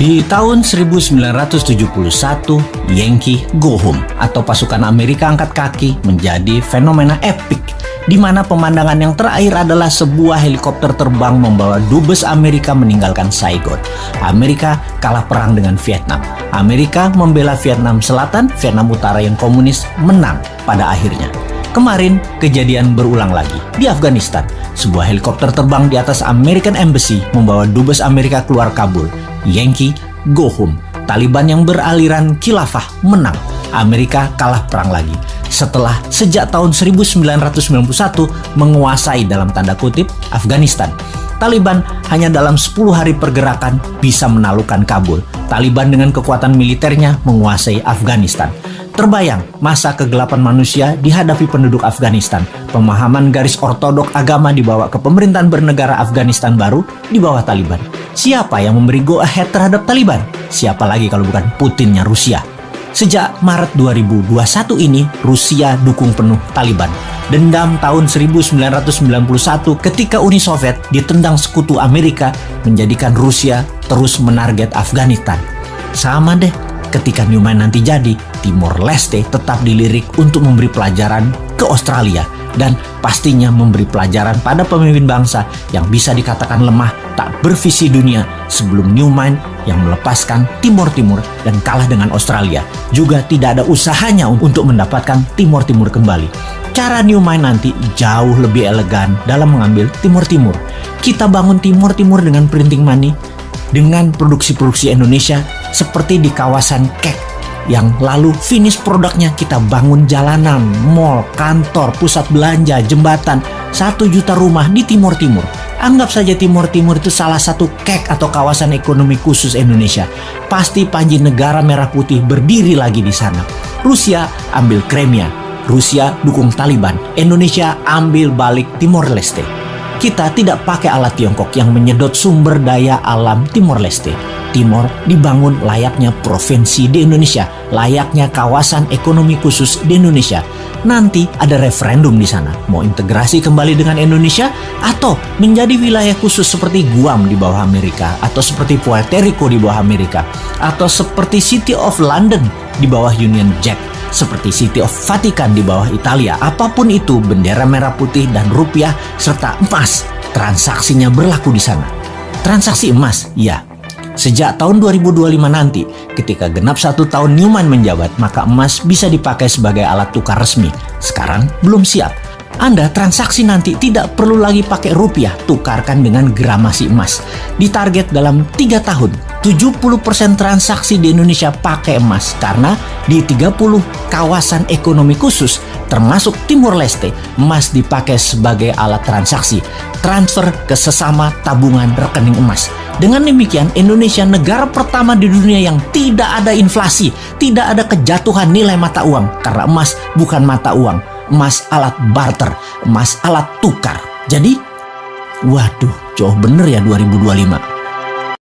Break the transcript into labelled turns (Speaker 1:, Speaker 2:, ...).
Speaker 1: Di tahun 1971, Yankee go home atau pasukan Amerika angkat kaki menjadi fenomena epik di mana pemandangan yang terakhir adalah sebuah helikopter terbang membawa dubes Amerika meninggalkan Saigon. Amerika kalah perang dengan Vietnam. Amerika membela Vietnam Selatan, Vietnam Utara yang komunis menang pada akhirnya. Kemarin, kejadian berulang lagi di Afghanistan. Sebuah helikopter terbang di atas American Embassy membawa dubes Amerika keluar Kabul Yankee go home. Taliban yang beraliran khilafah menang. Amerika kalah perang lagi. Setelah sejak tahun 1991 menguasai dalam tanda kutip Afghanistan. Taliban hanya dalam 10 hari pergerakan bisa menaklukkan Kabul. Taliban dengan kekuatan militernya menguasai Afghanistan. Terbayang masa kegelapan manusia dihadapi penduduk Afghanistan. Pemahaman garis ortodok agama dibawa ke pemerintahan bernegara Afghanistan baru di bawah Taliban. Siapa yang memberi go ahead terhadap Taliban? Siapa lagi kalau bukan Putinnya Rusia? Sejak Maret 2021 ini, Rusia dukung penuh Taliban. Dendam tahun 1991 ketika Uni Soviet ditendang sekutu Amerika menjadikan Rusia terus menarget Afghanistan. Sama deh ketika Newman nanti jadi, Timor Leste tetap dilirik untuk memberi pelajaran ke Australia dan pastinya memberi pelajaran pada pemimpin bangsa yang bisa dikatakan lemah tak bervisi dunia sebelum Newman yang melepaskan Timor Timur dan kalah dengan Australia juga tidak ada usahanya untuk mendapatkan Timor Timur kembali. Cara Newman nanti jauh lebih elegan dalam mengambil Timur Timur. Kita bangun Timur Timur dengan printing money, dengan produksi-produksi Indonesia seperti di kawasan Kek yang lalu finish produknya kita bangun jalanan, mall, kantor, pusat belanja, jembatan, satu juta rumah di Timur Timur. Anggap saja Timur Timur itu salah satu kek atau kawasan ekonomi khusus Indonesia. Pasti panji negara merah putih berdiri lagi di sana. Rusia ambil Crimea, Rusia dukung Taliban, Indonesia ambil balik Timor Leste. Kita tidak pakai alat Tiongkok yang menyedot sumber daya alam Timor Leste. Timor dibangun layaknya provinsi di Indonesia, layaknya kawasan ekonomi khusus di Indonesia. Nanti ada referendum di sana, mau integrasi kembali dengan Indonesia atau menjadi wilayah khusus seperti Guam di bawah Amerika atau seperti Puerto Rico di bawah Amerika atau seperti City of London di bawah Union Jack seperti City of Vatican di bawah Italia. Apa pun itu, bendera merah putih dan rupiah serta emas, transaksinya berlaku di sana. Transaksi emas, ya. Sejak tahun 2025 nanti, ketika genap satu tahun Newman menjabat, maka emas bisa dipakai sebagai alat tukar resmi. Sekarang belum siap. Anda transaksi nanti tidak perlu lagi pakai rupiah, tukarkan dengan gramasi emas. Ditarget dalam 3 tahun, 70% transaksi di Indonesia pakai emas karena di 30 kawasan ekonomi khusus termasuk Timur Leste, emas dipakai sebagai alat transaksi, transfer ke sesama tabungan rekening emas. Dengan demikian, Indonesia negara pertama di dunia yang tidak ada inflasi, tidak ada kejatuhan nilai mata uang karena emas bukan mata uang, emas alat barter, emas alat tukar. Jadi, waduh, jauh bener ya 2025.